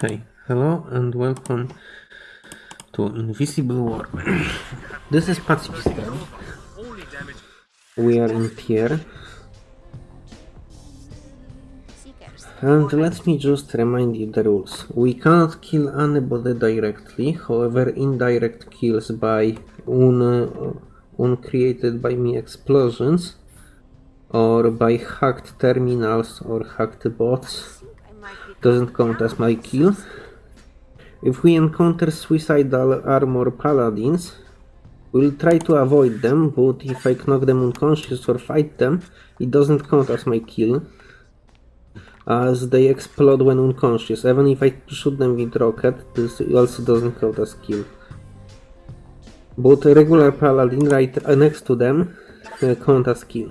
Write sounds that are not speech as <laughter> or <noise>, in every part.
Hey, hello and welcome to Invisible War. <clears throat> this is Pacifistan. We are in Pierre. And let me just remind you the rules. We cannot kill anybody directly, however indirect kills by un, uh, uncreated by me explosions or by hacked terminals or hacked bots doesn't count as my kill. If we encounter suicidal armor paladins, we'll try to avoid them, but if I knock them unconscious or fight them, it doesn't count as my kill, as they explode when unconscious. Even if I shoot them with rocket, this also doesn't count as kill. But regular paladin right next to them uh, count as kill.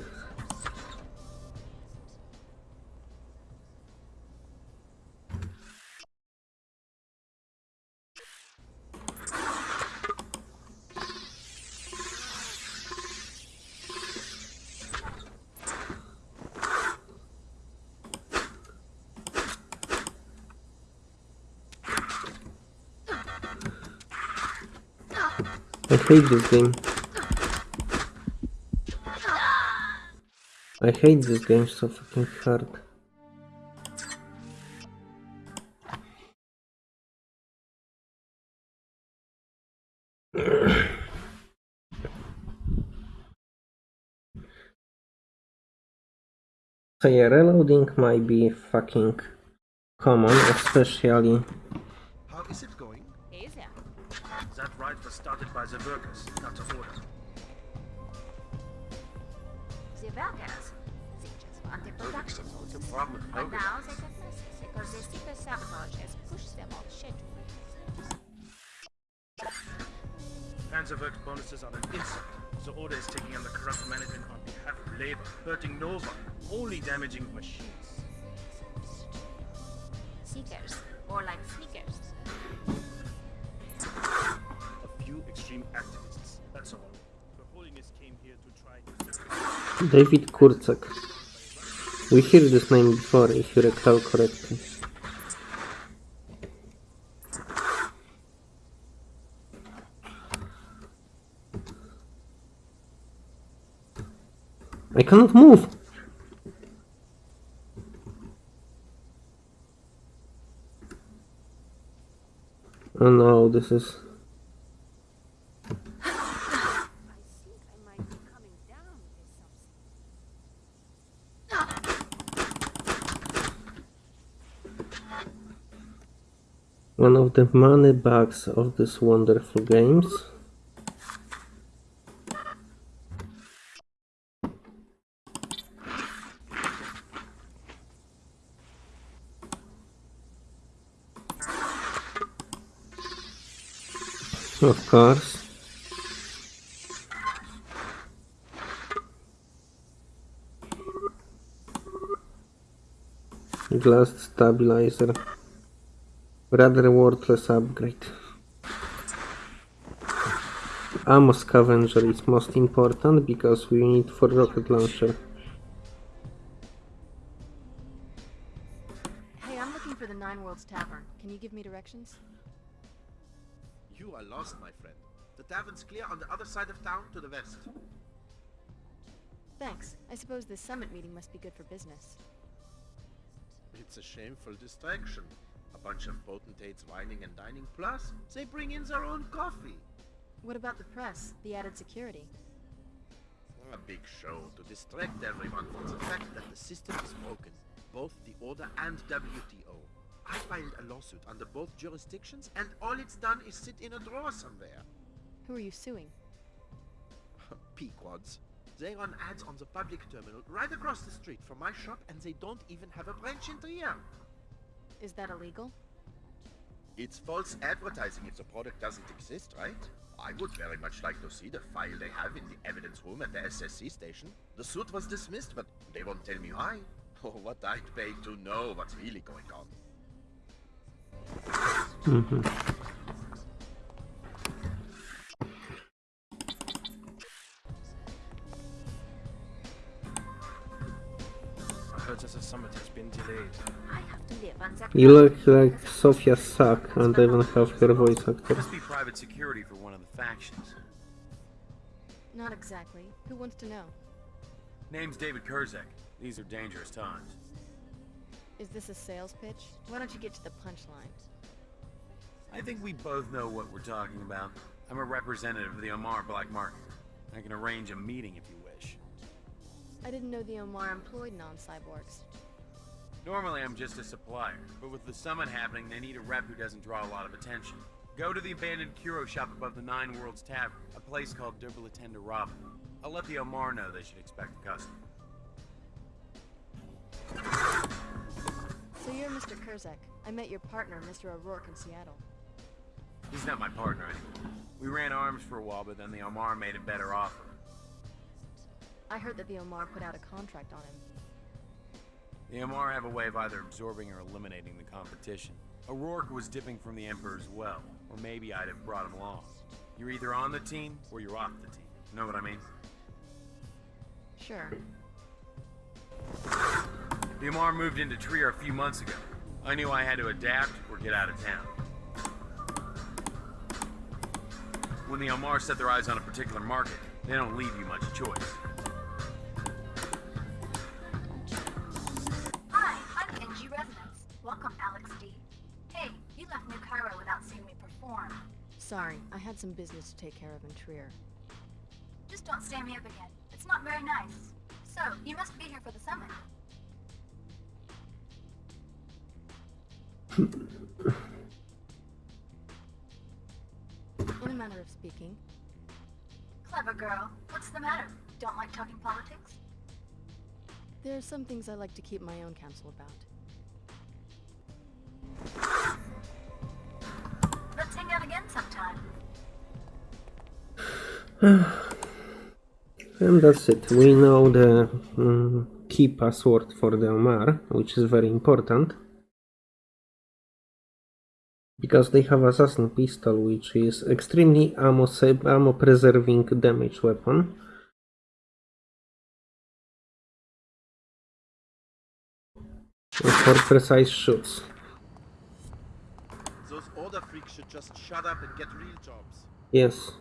I hate this game. I hate this game so fucking hard. <coughs> So yeah, reloading might be fucking common, especially started by the workers, not. The workers, they just wanted production. What's the problem with But now they got messy because the secret sabotage has pushed them off schedule. Panzerwerk bonuses are an insult. The order is taking on the corrupt management on behalf of labor, hurting no one, only damaging machines. Seekers, or like sneakers. Activists, that's all. Holiness came here to try David Kurzek. We heard this name before, if you recall correctly. I cannot move! Oh no, this is... I think I might be coming down with something. one of the money bags of these wonderful games. Of course. Glass stabilizer. Rather worthless upgrade. Ammo scavenger is most important because we need for rocket launcher. Hey, I'm looking for the Nine Worlds Tavern. Can you give me directions? You are lost, my friend. The tavern's clear on the other side of town to the west. Thanks. I suppose this summit meeting must be good for business. It's a shameful distraction. A bunch of potentates whining and dining, plus they bring in their own coffee. What about the press? The added security? A big show to distract everyone from the fact that the system is broken. Both the Order and WTO. I filed a lawsuit under both jurisdictions, and all it's done is sit in a drawer somewhere. Who are you suing? <laughs> Pequods. They run ads on the public terminal right across the street from my shop, and they don't even have a branch in Trier. Is that illegal? It's false advertising if the product doesn't exist, right? I would very much like to see the file they have in the evidence room at the SSC station. The suit was dismissed, but they won't tell me why. <laughs> Oh, what I'd pay to know what's really going on. I heard that the summit has been delayed. You look like Sofia suck and even have her voice actor. Must be private security for one of the factions. Not exactly. Who wants to know? Name's David Kurzek. These are dangerous times. Is this a sales pitch? Why don't you get to the punchline? I think we both know what we're talking about. I'm a representative of the Omar Black Market. I can arrange a meeting if you wish. I didn't know the Omar employed non-cyborgs. Normally I'm just a supplier, but with the summit happening, they need a rep who doesn't draw a lot of attention. Go to the abandoned Kuro shop above the Nine Worlds Tavern, a place called Derbalatenda Robin. I'll let the Omar know they should expect a customer. So you're Mr. Kurzek. I met your partner, Mr. O'Rourke, in Seattle. He's not my partner anymore. We ran arms for a while, but then the Omar made a better offer. I heard that the Omar put out a contract on him. The Omar have a way of either absorbing or eliminating the competition. O'Rourke was dipping from the Emperor's well, or maybe I'd have brought him along. You're either on the team, or you're off the team. Know what I mean? Sure. The Omar moved into Trier a few months ago. I knew I had to adapt or get out of town. When the Omar set their eyes on a particular market, they don't leave you much choice. Sorry, I had some business to take care of in Trier. Just don't stand me up again. It's not very nice. So, you must be here for the summit. In a manner of speaking. Clever girl. What's the matter? Don't like talking politics? There are some things I like to keep my own counsel about. Let's hang out again sometime. <sighs> And that's it. We know the mm, key password for the Omar, which is very important. Because they have assassin pistol, which is extremely ammo, ammo preserving damage weapon. For precise shots. Those order freaks should just shut up and get real jobs. Yes.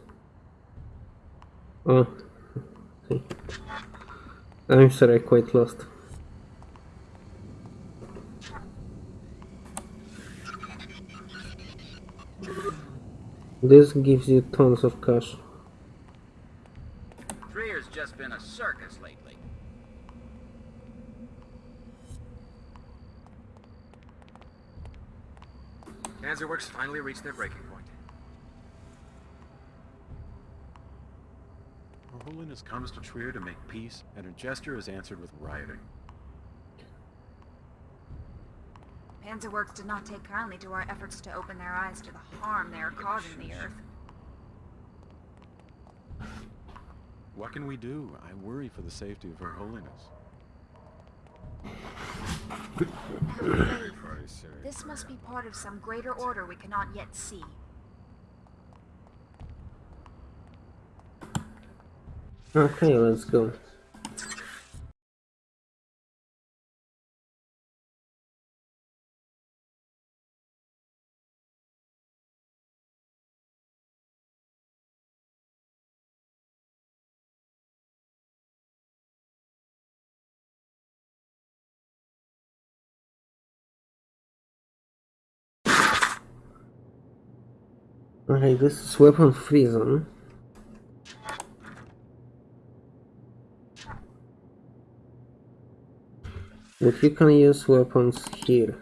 Oh. I'm sorry, I quite lost. This gives you tons of cash. Trier's just been a circus lately. Panzerworks finally reached their breaking point. Holiness comes to Trier to make peace, and her gesture is answered with rioting. Panzerworks did not take kindly to our efforts to open their eyes to the harm they are causing the Earth. What can we do? I worry for the safety of Her Holiness. This must be part of some greater order we cannot yet see. Okay, let's go. Okay, this is weapon free But you can use weapons here.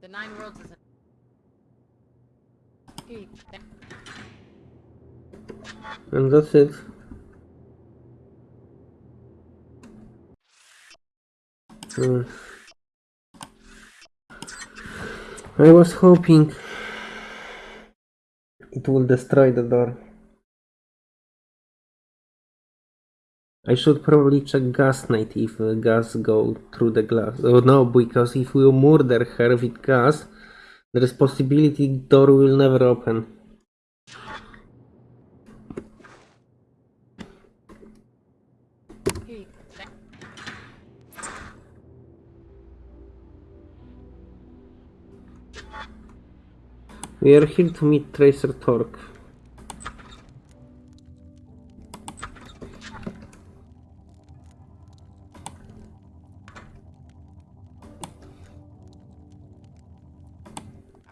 The Nine Worlds is a... Here you... there. And that's it. Hmm. I was hoping it will destroy the door. I should probably check gas night if uh, gas go through the glass. Oh no, because if we murder her with gas, There is possibility door will never open. We are here to meet Tracer Tong.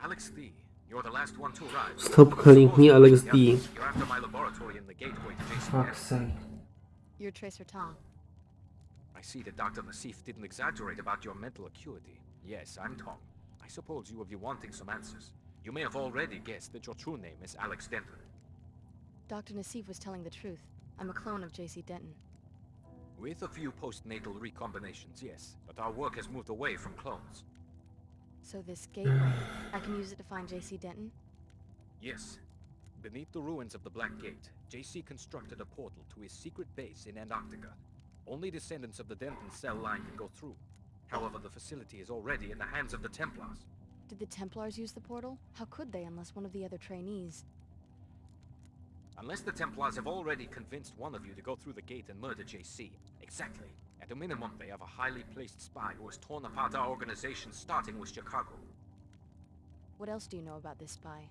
Alex D, you're the last one to arrive. Stop calling me Alex D. You're after my laboratory in the gateway to Fuck's sake. You're Tracer Tong. I see that Dr. Nassif didn't exaggerate about your mental acuity. Yes, I'm Tom. I suppose you will be wanting some answers. You may have already guessed that your true name is Alex Denton. Dr. Nassif was telling the truth. I'm a clone of J.C. Denton. With a few postnatal recombinations, yes, but our work has moved away from clones. So this gateway, I can use it to find J.C. Denton? Yes. Beneath the ruins of the Black Gate, JC constructed a portal to his secret base in Antarctica. Only descendants of the Denton cell line can go through. However, the facility is already in the hands of the Templars. Did the Templars use the portal? How could they unless one of the other trainees? Unless the Templars have already convinced one of you to go through the gate and murder JC. Exactly. At a minimum, they have a highly placed spy who has torn apart our organization, starting with Chicago. What else do you know about this spy?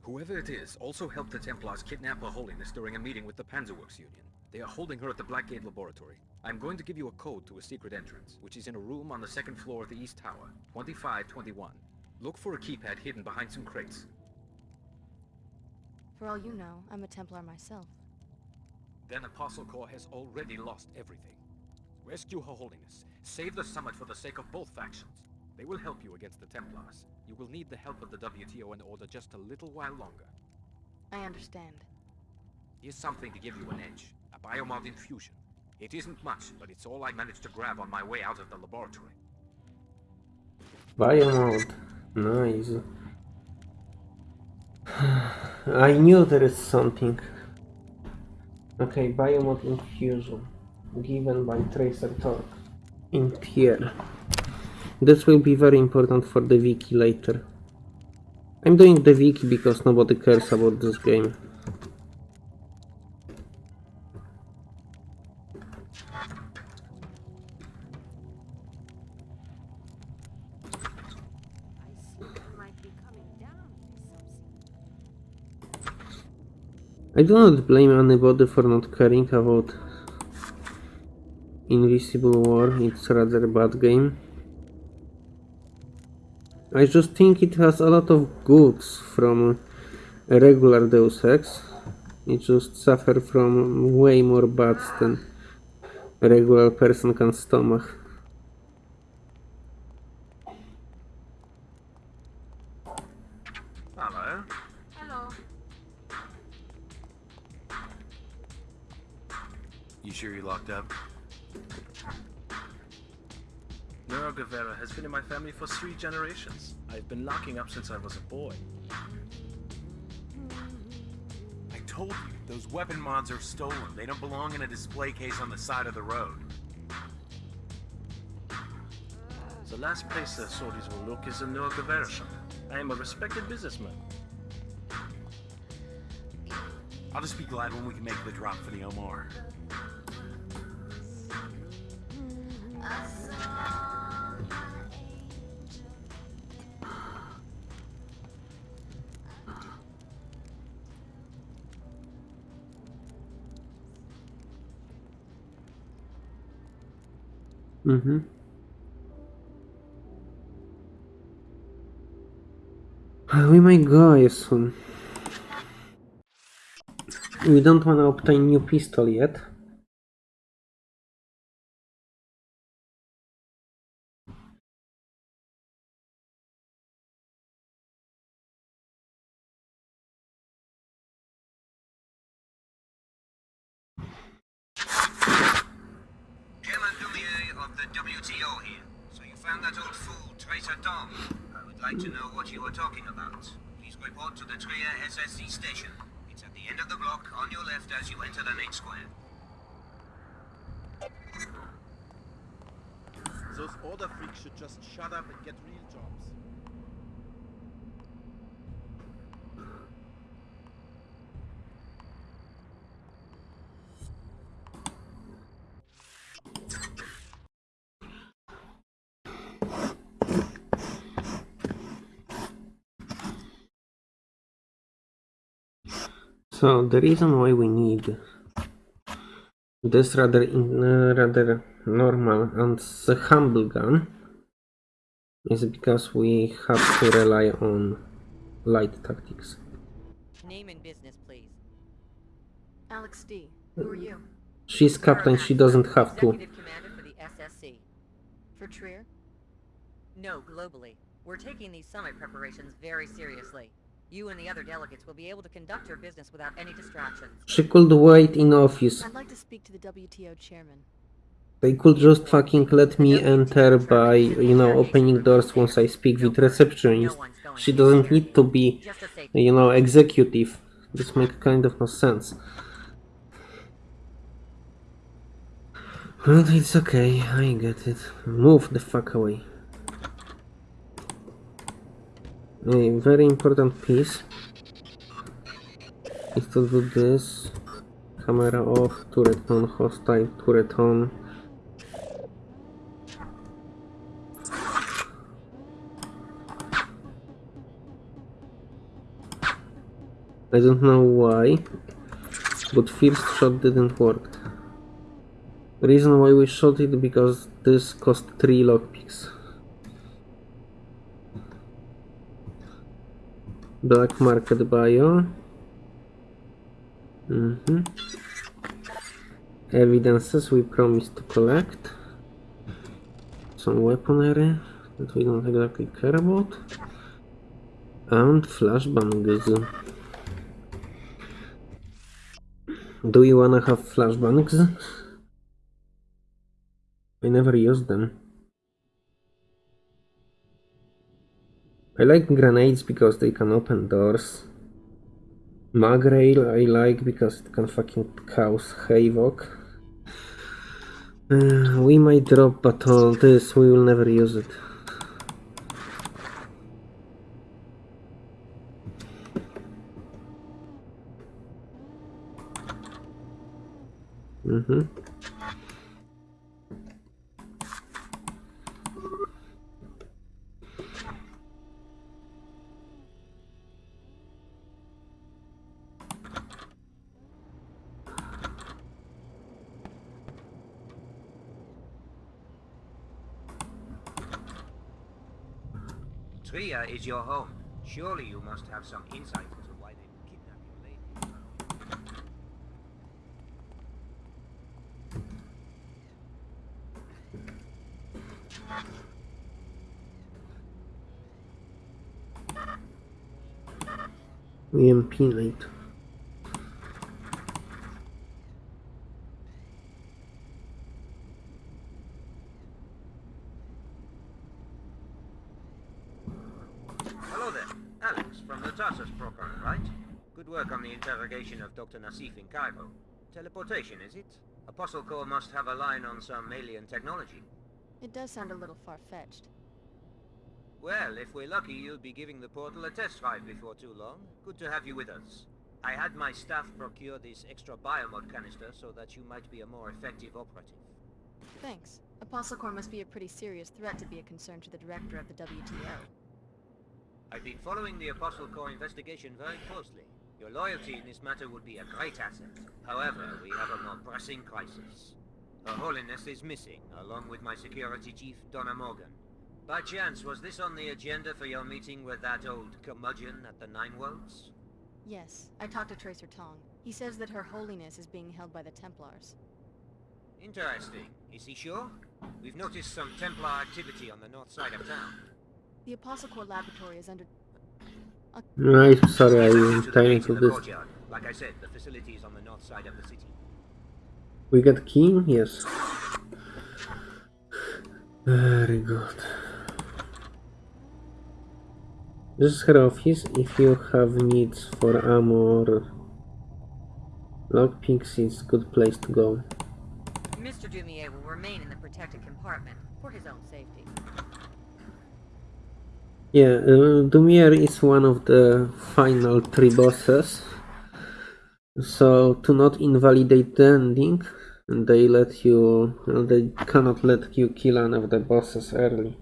Whoever it is also helped the Templars kidnap Her Holiness during a meeting with the Panzerworks Union. They are holding her at the Blackgate Laboratory. I'm going to give you a code to a secret entrance, which is in a room on the second floor of the East Tower, 2521. Look for a keypad hidden behind some crates. For all you know, I'm a Templar myself. Then Apostle Corps has already lost everything. Rescue Her Holiness. Save the summit for the sake of both factions. They will help you against the Templars. You will need the help of the WTO in order just a little while longer. I understand. Here's something to give you an edge. A biomod infusion. It isn't much, but it's all I managed to grab on my way out of the laboratory. Biomod. Nice. <sighs> I knew there is something. Okay, biomod infusion. Given by Tracer Tong. In Trier. This will be very important for the wiki later. I'm doing the wiki because nobody cares about this game. I do not blame anybody for not caring about Invisible War, it's rather bad game. I just think it has a lot of goods from regular Deus Ex. It just suffer from way more bads than a regular person can stomach. For three generations. I've been locking up since I was a boy. I told you, those weapon mods are stolen. They don't belong in a display case on the side of the road. The last place the sorties will look is in shop. I am a respected businessman. I'll just be glad when we can make the drop for the Omar. Mm-hmm. We might go soon. We don't want to obtain new pistol yet. Station. It's at the end of the block, on your left as you enter the main square. Those order freaks should just shut up and get real jobs. So the reason why we need this rather in, uh, rather normal and humble gun is because we have to rely on light tactics. Name and business, please. Alex D. Who are you? She's captain, she doesn't have to. Executive Commander for the SSC. For Trier? No, globally. We're taking these summit preparations very seriously. You and the other delegates will be able to conduct your business without any distractions. She could wait in office. I'd like to speak to the WTO chairman. They could just fucking let me enter by, you know, opening doors once I speak with receptionist. She doesn't need to be, you know, executive. This makes kind of no sense. But it's okay, I get it. Move the fuck away. A very important piece is to do this. Camera off, turret on, hostile, turret on. I don't know why, but first shot didn't work. Reason why we shot it because this cost 3 lockpicks. Black market bio. Mhm. Evidences we promised to collect. Some weaponry that we don't exactly care about. And flashbangs. Do you wanna have flashbangs? I never used them. I like grenades because they can open doors. Magrail I like because it can fucking cause havoc. Uh, we might drop, but all this we will never use it. Mm-hmm. Is your home. Surely you must have some insight into why they would kidnap your lady. EMP light. Hello there. Alex, from the Tarsus program, right? Good work on the Dr. Nassif in Cairo. Teleportation, is it? Apostle Corps must have a line on some alien technology. It does sound a little far-fetched. Well, if we're lucky, you'll be giving the portal a test drive before too long. Good to have you with us. I had my staff procure this extra biomod canister so that you might be a more effective operative. Thanks. Apostle Corps must be a pretty serious threat to be a concern to the director of the WTO. I've been following the Apostle Corps investigation very closely. Your loyalty in this matter would be a great asset. However, we have a more pressing crisis. Her Holiness is missing, along with my security chief, Donna Morgan. By chance, was this on the agenda for your meeting with that old curmudgeon at the Nine Worlds? Yes, I talked to Tracer Tong. He says that Her Holiness is being held by the Templars. Interesting. Is he sure? We've noticed some Templar activity on the north side of town. The Apostle Corps laboratory is under... I'm sorry, I To am the trying to of this. courtyard. Like I said, the facility is on the north side of the city. We got key? Yes. Very good. This is her office. If you have needs for ammo or lockpicks, it's a good place to go. Mr. Dumier will remain in the protected compartment for his own safety. Yeah, uh, Dumier is one of the final three bosses. So to not invalidate the ending, they let you, they cannot let you kill one of the bosses early.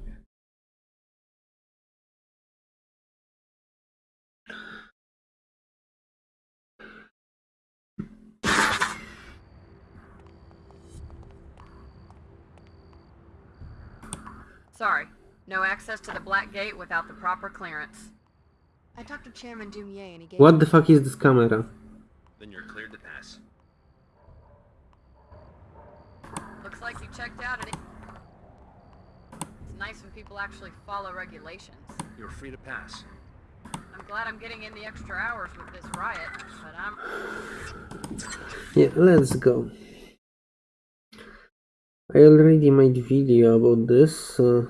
No access to the Black Gate without the proper clearance. I talked to Chairman Dumier and he gave What the fuck is this camera? Then you're cleared to pass. Looks like you checked out at It's nice when people actually follow regulations. You're free to pass. I'm glad I'm getting in the extra hours with this riot, but I'm... Yeah, let's go. I already made video about this, so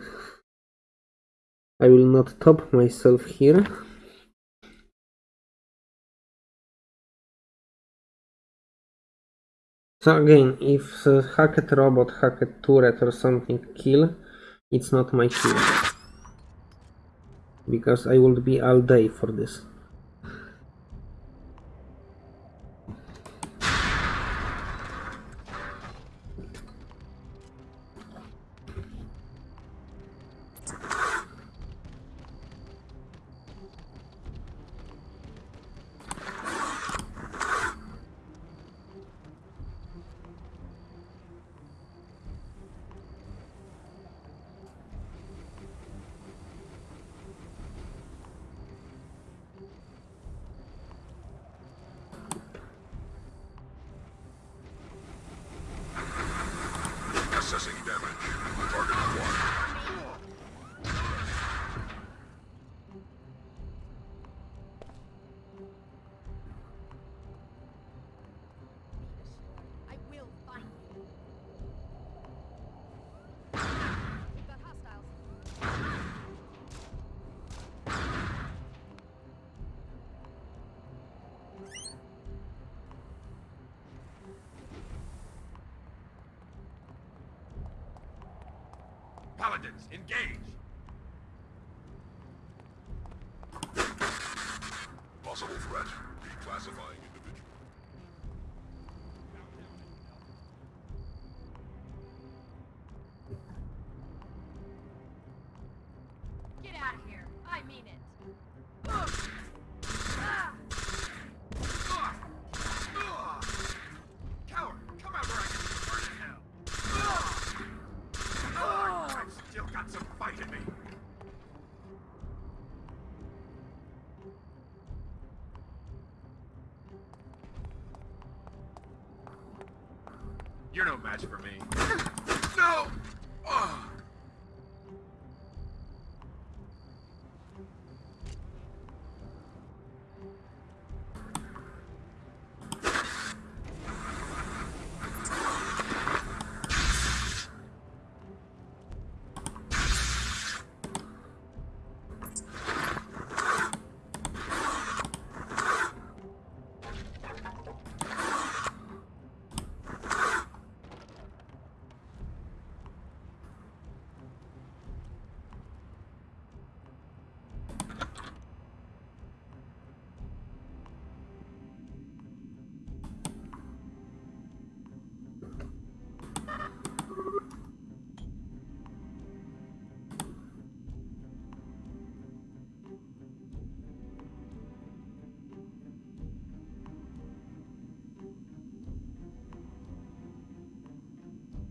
I will not top myself here. So again, if a hacked robot, hacked turret or something kill, it's not my kill. Because I would be all day for this. Paladins, engage! You're no match for me.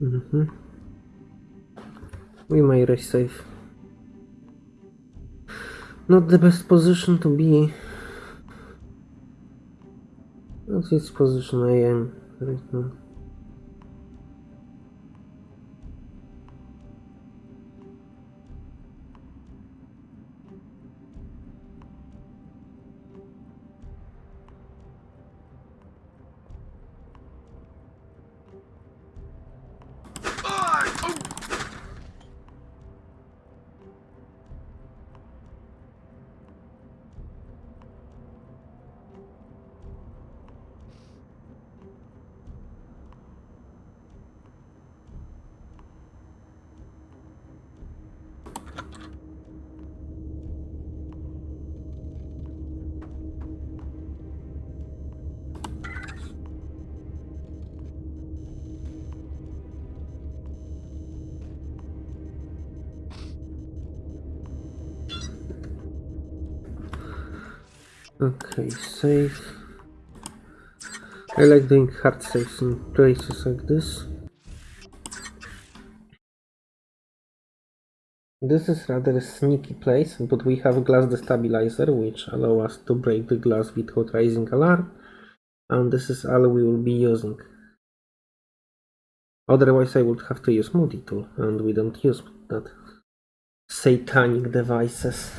Mhm. We may rest safe. Not the best position to be. That's its position I am right now. Okay, save. I like doing hard saves in places like this. This is rather a sneaky place, but we have glass destabilizer, which allow us to break the glass without raising alarm, and this is all we will be using. Otherwise I would have to use multi-tool, and we don't use that. Satanic devices.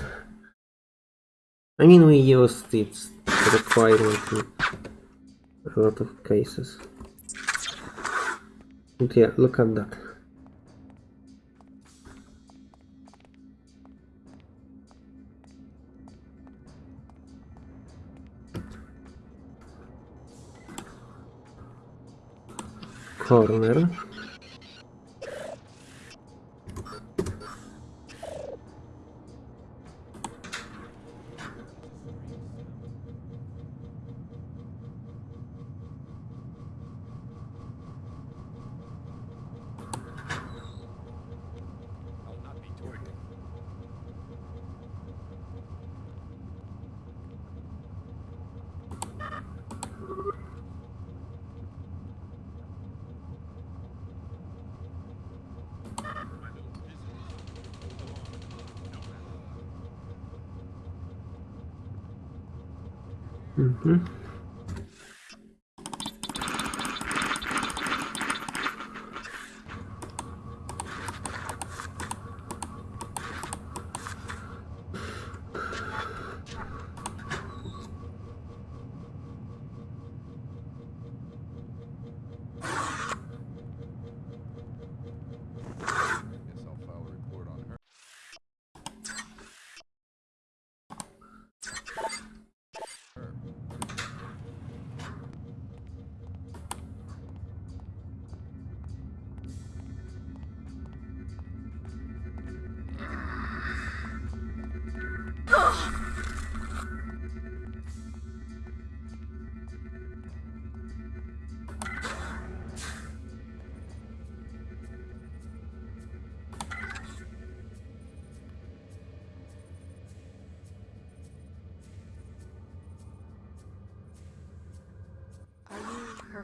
I mean we used its requirement in a lot of cases. But yeah, look at that. corner.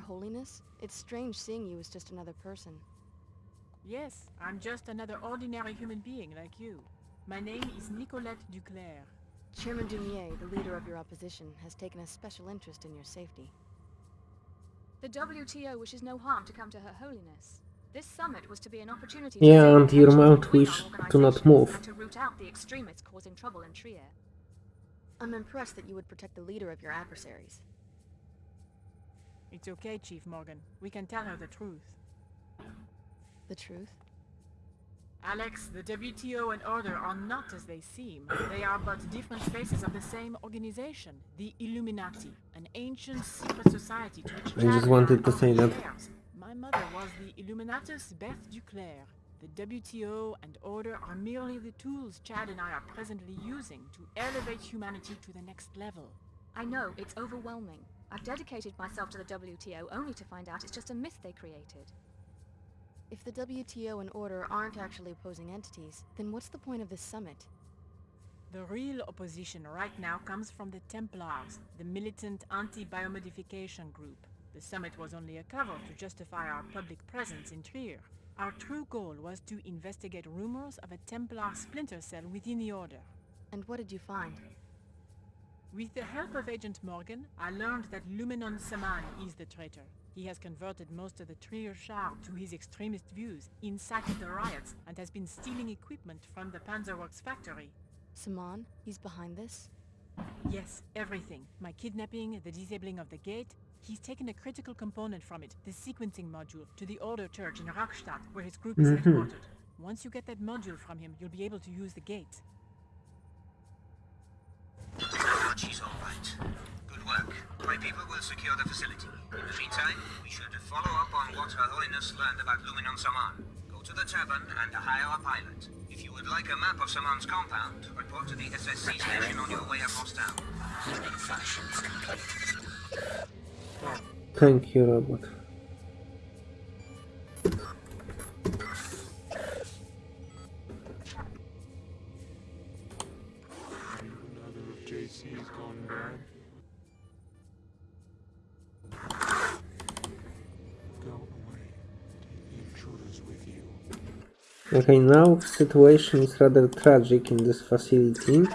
Holiness? It's strange seeing you as just another person. Yes, I'm just another ordinary human being like you. My name is Nicolette Duclair. Chairman Dumier, the leader of your opposition, has taken a special interest in your safety. The WTO wishes no harm to come to Her Holiness. This summit was to be an opportunity Yeah, to and your mount wish to not move. and to root out the extremists causing trouble in Trier. I'm impressed that you would protect the leader of your adversaries. It's okay, Chief Morgan. We can tell her the truth. The truth? Alex, the WTO and Order are not as they seem. They are but different faces of the same organization, the Illuminati, an ancient secret society to which I just wanted to say that. My mother was the Illuminatus Beth Duclair. The WTO and Order are merely the tools Chad and I are presently using to elevate humanity to the next level. I know, it's overwhelming. I've dedicated myself to the WTO only to find out it's just a myth they created. If the WTO and Order aren't actually opposing entities, then what's the point of this summit? The real opposition right now comes from the Templars, the militant anti-biomodification group. The summit was only a cover to justify our public presence in Trier. Our true goal was to investigate rumors of a Templar splinter cell within the Order. And what did you find? With the help of Agent Morgan, I learned that Lumenon Saman is the traitor. He has converted most of the Trier Shard to his extremist views, incited the riots, and has been stealing equipment from the Panzerworks factory. Saman? He's behind this? Yes, everything. My kidnapping, the disabling of the gate. He's taken a critical component from it, the sequencing module, to the Order Church in Rockstadt, where his group is Mhm. headquartered. Once you get that module from him, you'll be able to use the gate. She's. Good work. My people will secure the facility. In the meantime, we should follow up on what Her Holiness learned about Luminon Saman. Go to the tavern and hire a pilot. If you would like a map of Saman's compound, report to the SSC station on your way across town. Thank you, robot. The. Okay, now situation is rather tragic in this facility.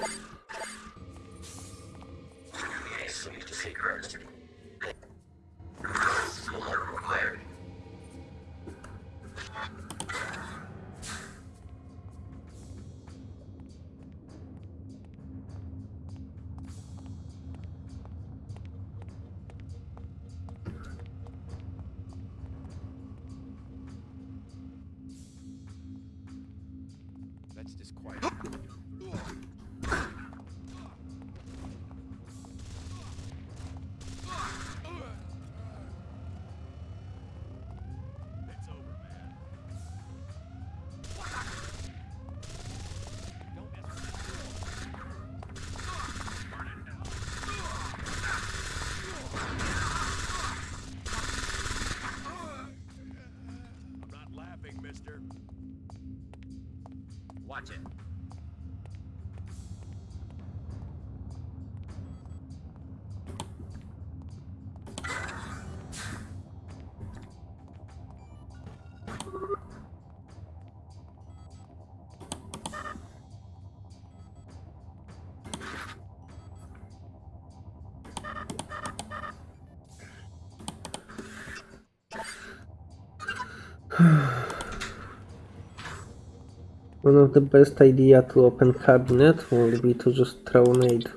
One of the best idea to open cabinet would be to just throw nade.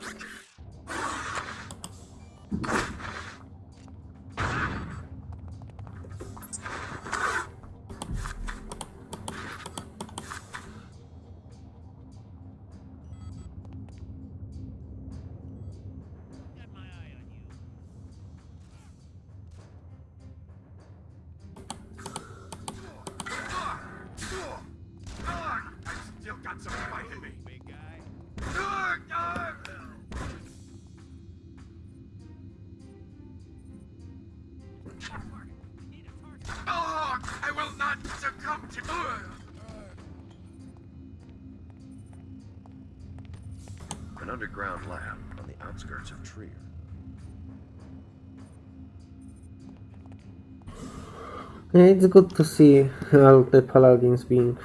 It's good to see all the paladins being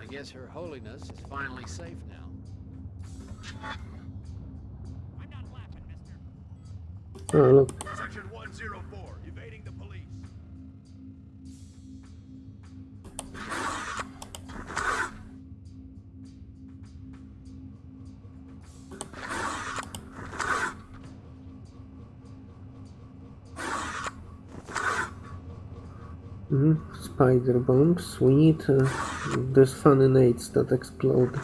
I guess Mhm, Spider bombs. We need uh, these funny nades that explode.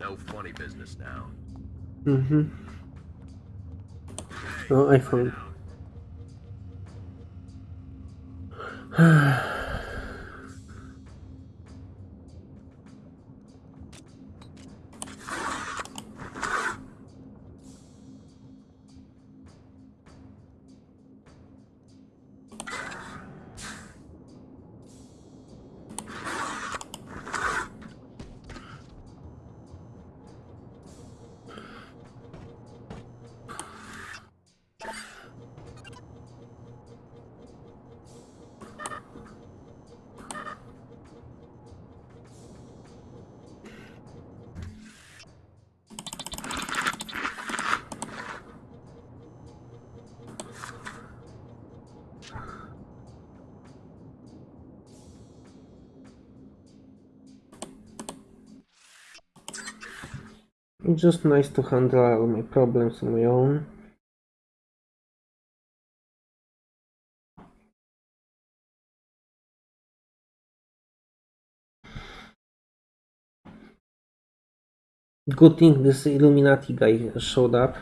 No funny business now. Mm-hmm. Oh, I <sighs> just nice to handle all my problems on my own. Good thing this Illuminati guy showed up.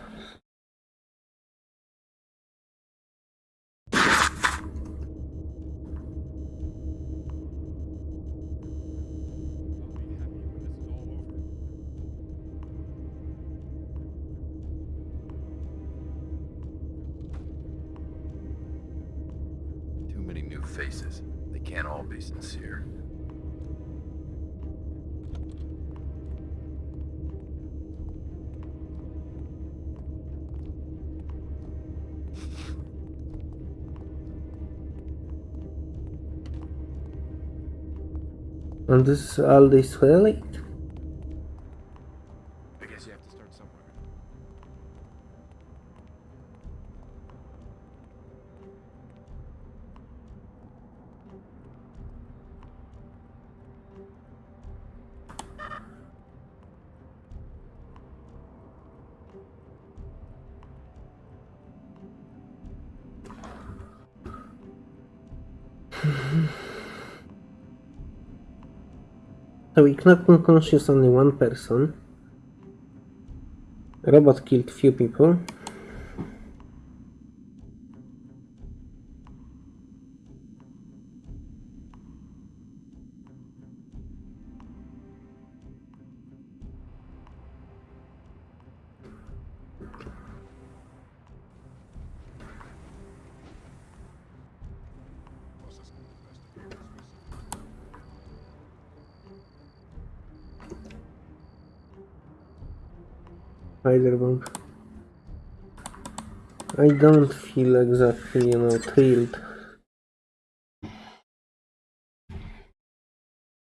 Faces. They can't all be sincere. And this is all this really? So we knocked unconscious only one person. Robot killed few people. Spider-Bomb. I don't feel exactly, you know, thrilled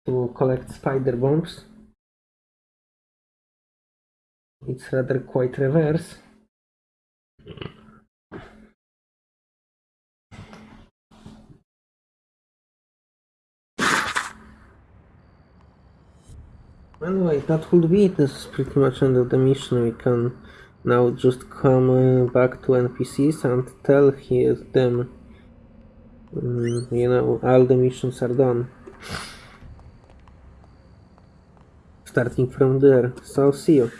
to collect spider bombs. It's rather quite reverse. Anyway, that would be it. This is pretty much end of the mission. We can now just come uh, back to NPCs and tell here them, mm, you know, all the missions are done. Starting from there. So, see you.